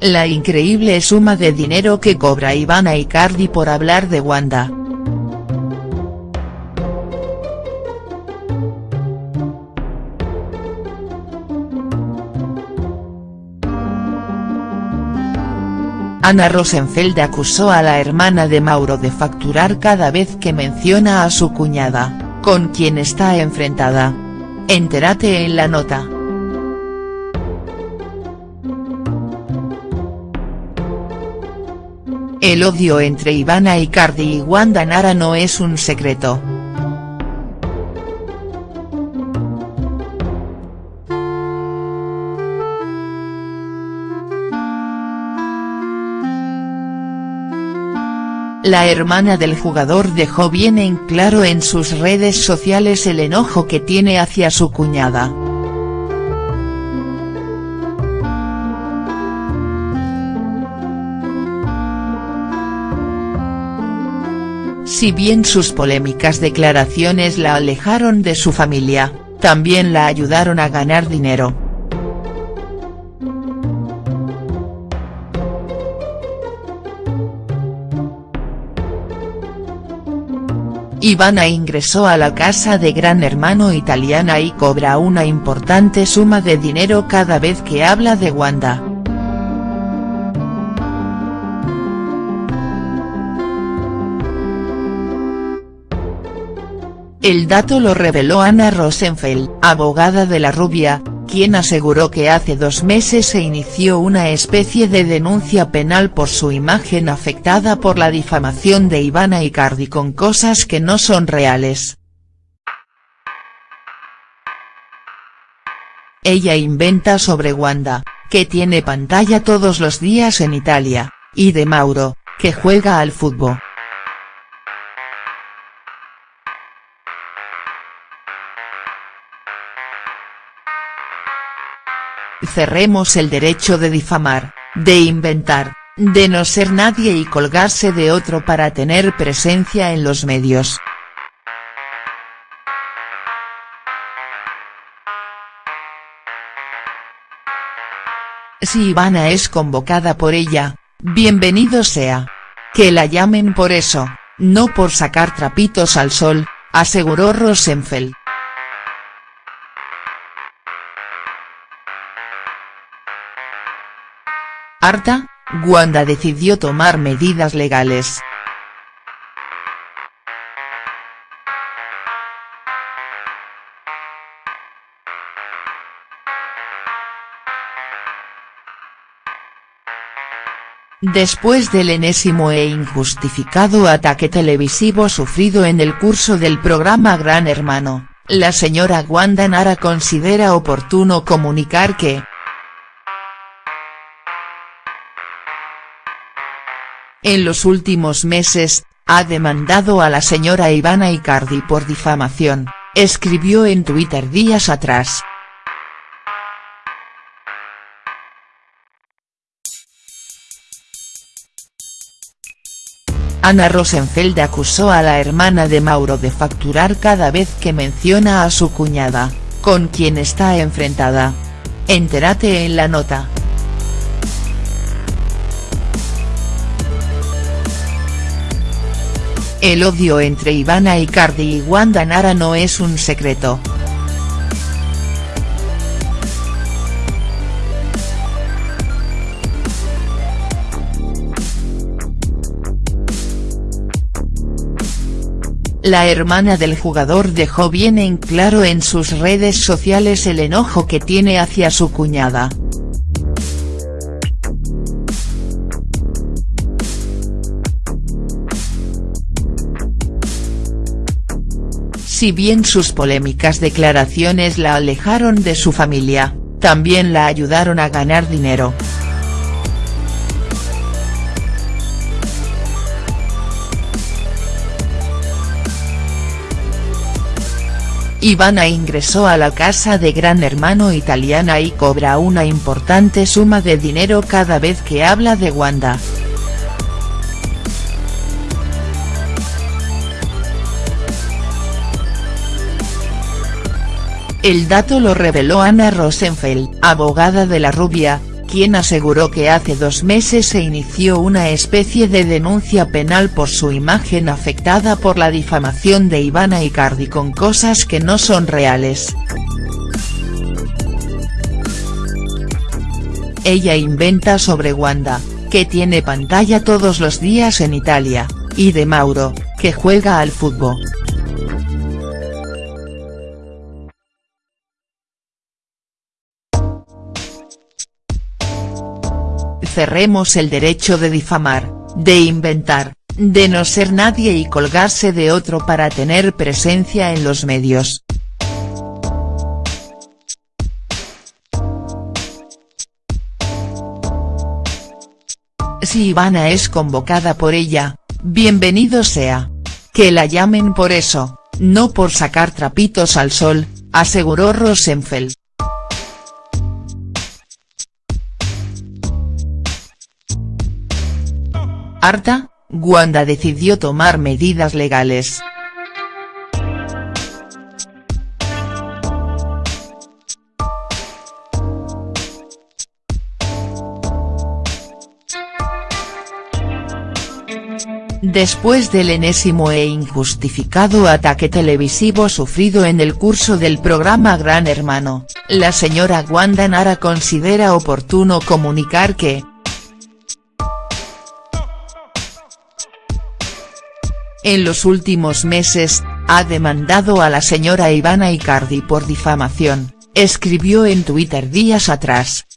La increíble suma de dinero que cobra Ivana Icardi por hablar de Wanda. Ana Rosenfeld acusó a la hermana de Mauro de facturar cada vez que menciona a su cuñada, con quien está enfrentada. Entérate en la nota. El odio entre Ivana Icardi y Wanda Nara no es un secreto. La hermana del jugador dejó bien en claro en sus redes sociales el enojo que tiene hacia su cuñada. Si bien sus polémicas declaraciones la alejaron de su familia, también la ayudaron a ganar dinero. Ivana ingresó a la casa de Gran Hermano italiana y cobra una importante suma de dinero cada vez que habla de Wanda. El dato lo reveló Ana Rosenfeld, abogada de la rubia, quien aseguró que hace dos meses se inició una especie de denuncia penal por su imagen afectada por la difamación de Ivana Icardi con cosas que no son reales. Ella inventa sobre Wanda, que tiene pantalla todos los días en Italia, y de Mauro, que juega al fútbol. Cerremos el derecho de difamar, de inventar, de no ser nadie y colgarse de otro para tener presencia en los medios. Si Ivana es convocada por ella, bienvenido sea. Que la llamen por eso, no por sacar trapitos al sol, aseguró Rosenfeld. Harta, Wanda decidió tomar medidas legales. Después del enésimo e injustificado ataque televisivo sufrido en el curso del programa Gran Hermano, la señora Wanda Nara considera oportuno comunicar que, en los últimos meses, ha demandado a la señora Ivana Icardi por difamación, escribió en Twitter días atrás. Ana Rosenfeld acusó a la hermana de Mauro de facturar cada vez que menciona a su cuñada, con quien está enfrentada. Entérate en la nota. El odio entre Ivana Icardi y Wanda Nara no es un secreto. La hermana del jugador dejó bien en claro en sus redes sociales el enojo que tiene hacia su cuñada. Si bien sus polémicas declaraciones la alejaron de su familia, también la ayudaron a ganar dinero. Ivana ingresó a la casa de Gran Hermano italiana y cobra una importante suma de dinero cada vez que habla de Wanda. El dato lo reveló Ana Rosenfeld, abogada de la rubia, quien aseguró que hace dos meses se inició una especie de denuncia penal por su imagen afectada por la difamación de Ivana Icardi con cosas que no son reales. Ella inventa sobre Wanda, que tiene pantalla todos los días en Italia, y de Mauro, que juega al fútbol. Cerremos el derecho de difamar, de inventar, de no ser nadie y colgarse de otro para tener presencia en los medios. Si Ivana es convocada por ella, bienvenido sea. Que la llamen por eso, no por sacar trapitos al sol, aseguró Rosenfeld. Harta, Wanda decidió tomar medidas legales. Después del enésimo e injustificado ataque televisivo sufrido en el curso del programa Gran Hermano, la señora Wanda Nara considera oportuno comunicar que, en los últimos meses, ha demandado a la señora Ivana Icardi por difamación, escribió en Twitter días atrás.